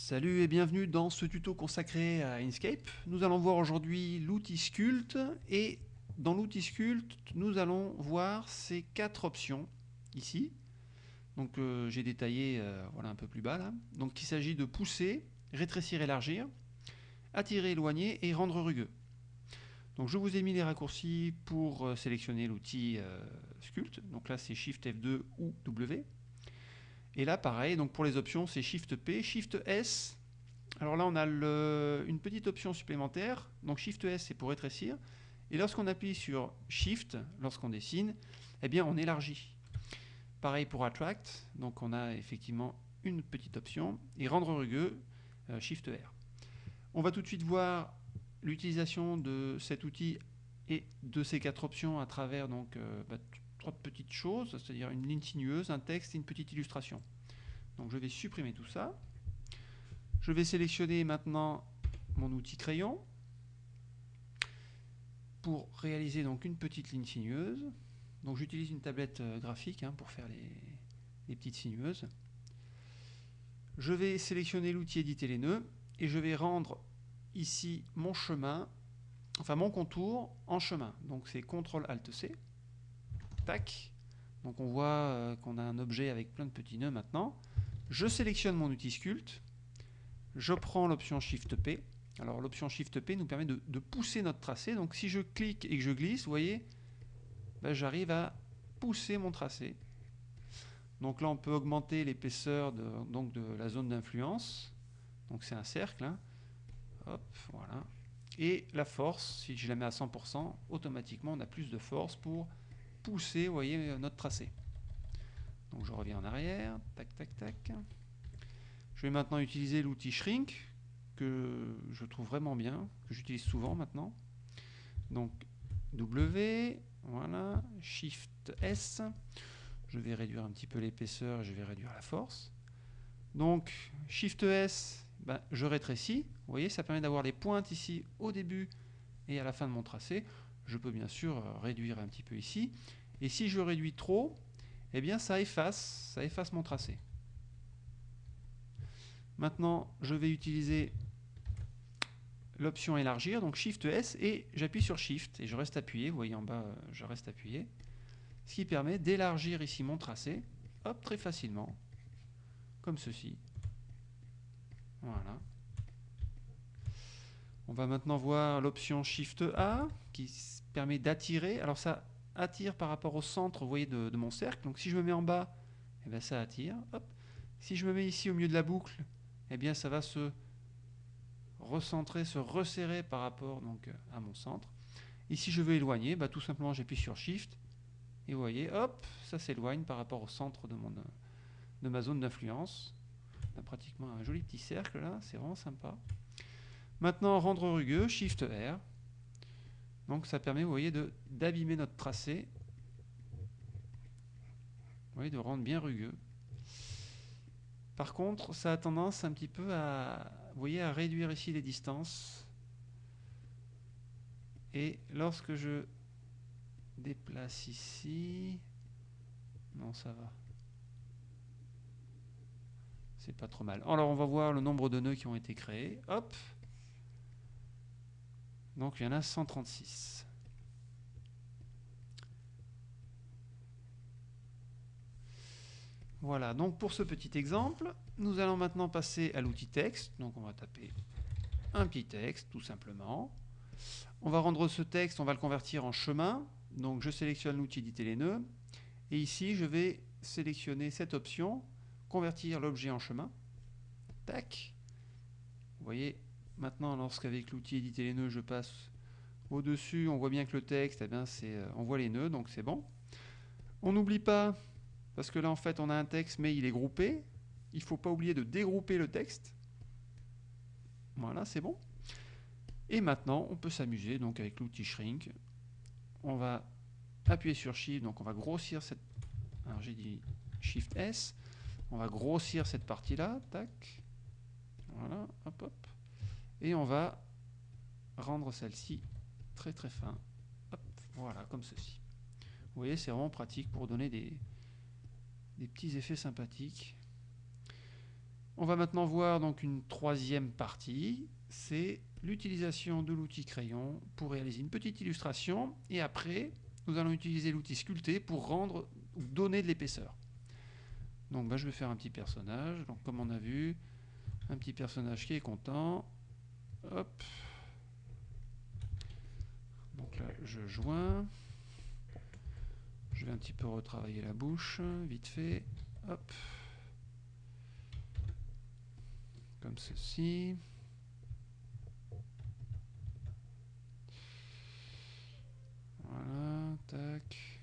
Salut et bienvenue dans ce tuto consacré à Inkscape. Nous allons voir aujourd'hui l'outil Sculpt et dans l'outil Sculpt, nous allons voir ces quatre options ici. Donc euh, j'ai détaillé euh, voilà un peu plus bas là. Donc il s'agit de pousser, rétrécir, élargir, attirer, éloigner et rendre rugueux. Donc je vous ai mis les raccourcis pour euh, sélectionner l'outil Sculpt. Donc là c'est Shift F2 ou W. Et là, pareil, donc pour les options, c'est Shift P, Shift S. Alors là, on a une petite option supplémentaire. Donc Shift S, c'est pour rétrécir. Et lorsqu'on appuie sur Shift, lorsqu'on dessine, eh bien, on élargit. Pareil pour Attract. Donc on a effectivement une petite option. Et rendre rugueux, euh, Shift R. On va tout de suite voir l'utilisation de cet outil et de ces quatre options à travers donc, euh, bah, trois petites choses, c'est-à-dire une ligne sinueuse, un texte et une petite illustration. Donc je vais supprimer tout ça. Je vais sélectionner maintenant mon outil crayon pour réaliser donc une petite ligne sinueuse. Donc j'utilise une tablette euh, graphique hein, pour faire les, petites sinueuses. Je vais sélectionner l'outil éditer les nœuds et je vais rendre ici mon chemin, enfin mon contour en chemin. Donc c'est CTRL ALT C. Donc on voit euh, qu'on a un objet avec plein de petits nœuds maintenant. Je sélectionne mon outil Sculpt. Je prends l'option Shift P. Alors l'option Shift P nous permet de, pousser notre tracé. Donc si je clique et que je glisse, vous voyez, ben, j'arrive à pousser mon tracé. Donc là on peut augmenter l'épaisseur de, la zone d'influence. Donc c'est un cercle. Hein. Voilà. Et la force, si je la mets à 100%, automatiquement on a plus de force pour pousser, notre tracé. Donc je reviens en arrière, tac, tac, tac. Je vais maintenant utiliser l'outil Shrink, que je trouve vraiment bien, que j'utilise souvent maintenant. Donc W, voilà, Shift S. Je vais réduire un petit peu l'épaisseur, je vais réduire la force. Donc Shift S, ben, je rétrécis. Vous voyez, ça permet d'avoir les pointes ici au début et à la fin de mon tracé. Je peux bien sûr réduire un petit peu ici. Et si je réduis trop, eh bien ça efface, mon tracé. Maintenant, je vais utiliser l'option élargir, donc Shift S, et j'appuie sur Shift, et je reste appuyé, vous voyez en bas, je reste appuyé, ce qui permet d'élargir ici mon tracé, hop, très facilement, comme ceci. Voilà. On va maintenant voir l'option Shift A, qui permet d'attirer, alors ça, attire par rapport au centre voyez, de, mon cercle. Donc si je me mets en bas, eh bien, ça attire. Si je me mets ici au milieu de la boucle, eh bien, ça va se recentrer, se resserrer par rapport donc, à mon centre. Et si je veux éloigner, bah, tout simplement j'appuie sur Shift. Et vous voyez, hop, ça s'éloigne par rapport au centre de, mon, de ma zone d'influence. On a pratiquement un joli petit cercle là, c'est vraiment sympa. Maintenant, rendre rugueux, Shift R. Donc ça permet, vous voyez, d'abîmer notre tracé. Vous voyez, de rendre bien rugueux. Par contre, ça a tendance un petit peu à, vous à réduire ici les distances. Et lorsque je déplace ici, non, ça va. C'est pas trop mal. Alors, on va voir le nombre de nœuds qui ont été créés. Hop donc il y en a 136. Voilà, donc pour ce petit exemple, nous allons maintenant passer à l'outil texte. Donc on va taper un petit texte, tout simplement. On va rendre ce texte, on va le convertir en chemin. Donc je sélectionne l'outil éditer les nœuds. Et ici, je vais sélectionner cette option, convertir l'objet en chemin. Tac. Vous voyez, Maintenant, lorsqu'avec l'outil éditer les nœuds, je passe au-dessus, on voit bien que le texte, eh bien, euh, on voit les nœuds, donc c'est bon. On n'oublie pas, parce que là en fait on a un texte, mais il est groupé. Il ne faut pas oublier de dégrouper le texte. Voilà, c'est bon. Et maintenant, on peut s'amuser donc avec l'outil Shrink. On va appuyer sur Shift, donc on va grossir cette... Alors j'ai dit Shift S. On va grossir cette partie-là, tac. Voilà, hop, hop. Et on va rendre celle-ci très très fin. voilà, comme ceci. Vous voyez, c'est vraiment pratique pour donner des, des petits effets sympathiques. On va maintenant voir donc une troisième partie, c'est l'utilisation de l'outil crayon pour réaliser une petite illustration et après nous allons utiliser l'outil sculpter pour rendre ou donner de l'épaisseur. Donc bah, je vais faire un petit personnage, donc comme on a vu, un petit personnage qui est content. Hop. Donc là je joins. Je vais un petit peu retravailler la bouche, vite fait. Hop. Comme ceci. Voilà, tac.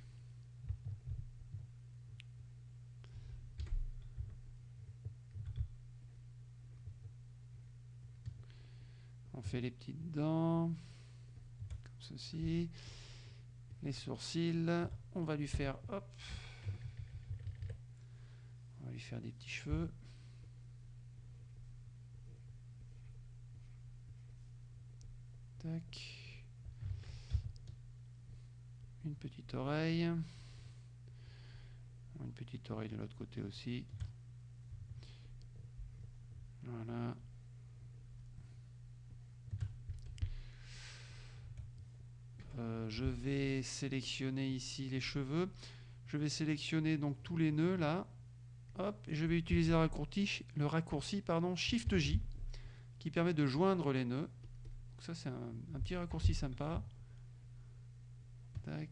Fait les petites dents, comme ceci. Les sourcils, on va lui faire, hop, on va lui faire des petits cheveux. Une petite oreille, une petite oreille de l'autre côté aussi. Voilà. Euh, je vais sélectionner ici les cheveux. Je vais sélectionner donc tous les nœuds là. Hop, je vais utiliser le raccourci, le raccourci pardon, Shift J qui permet de joindre les nœuds. Donc ça c'est un petit raccourci sympa. Tac.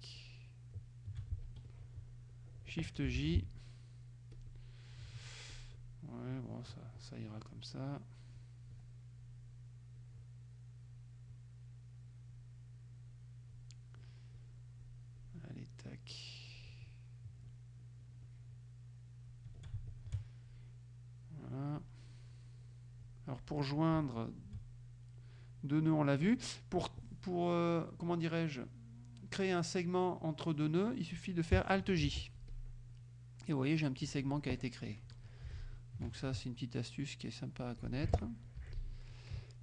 Shift J. Ouais, bon, ça ira comme ça. Allez, tac. Alors pour joindre deux nœuds, on l'a vu. Pour, pour euh, comment dirais-je créer un segment entre deux nœuds, il suffit de faire Alt J. Et vous voyez, j'ai un petit segment qui a été créé. Donc ça, c'est une petite astuce qui est sympa à connaître.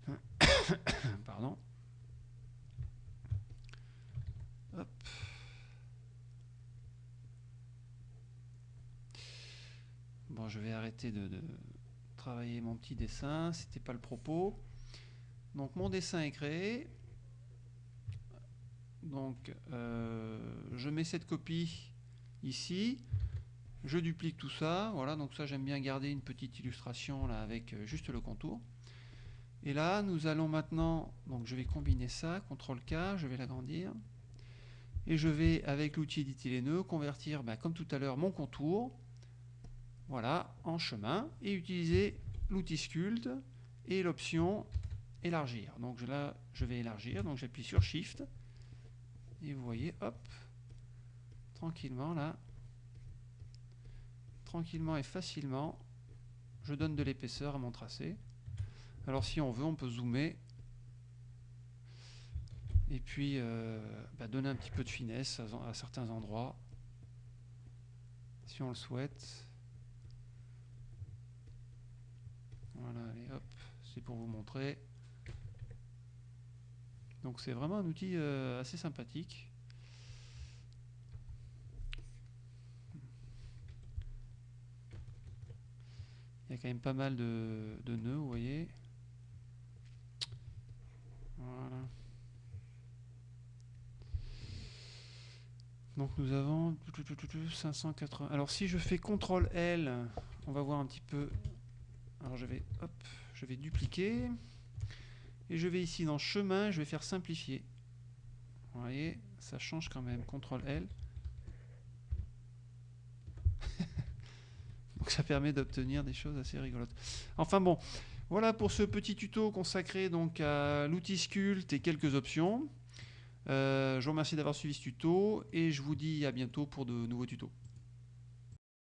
Pardon. Bon, je vais arrêter de, travailler mon petit dessin. C'était pas le propos. Donc mon dessin est créé. Donc, euh, je mets cette copie ici. Je duplique tout ça. Voilà, donc ça, j'aime bien garder une petite illustration avec euh, juste le contour. Et là, nous allons maintenant, donc je vais combiner ça, CTRL K, je vais l'agrandir. Et je vais, avec l'outil éditer les convertir, ben, comme tout à l'heure, mon contour, voilà, en chemin, et utiliser l'outil sculpte et l'option élargir. Donc là, je vais élargir, donc j'appuie sur Shift, et vous voyez, hop, tranquillement là, tranquillement et facilement, je donne de l'épaisseur à mon tracé. Alors si on veut, on peut zoomer et puis euh, bah, donner un petit peu de finesse à, certains endroits, si on le souhaite. Voilà, allez hop, c'est pour vous montrer. Donc c'est vraiment un outil euh, assez sympathique. Il y a quand même pas mal de, nœuds, vous voyez. Voilà. Donc nous avons 580. Alors si je fais CTRL L, on va voir un petit peu. Alors je vais, hop, je vais dupliquer. Et je vais ici dans chemin, je vais faire simplifier. Vous voyez, ça change quand même. CTRL L. Donc ça permet d'obtenir des choses assez rigolotes. Enfin bon, voilà pour ce petit tuto consacré donc à l'outil Sculpt et quelques options. Euh, je vous remercie d'avoir suivi ce tuto et je vous dis à bientôt pour de nouveaux tutos.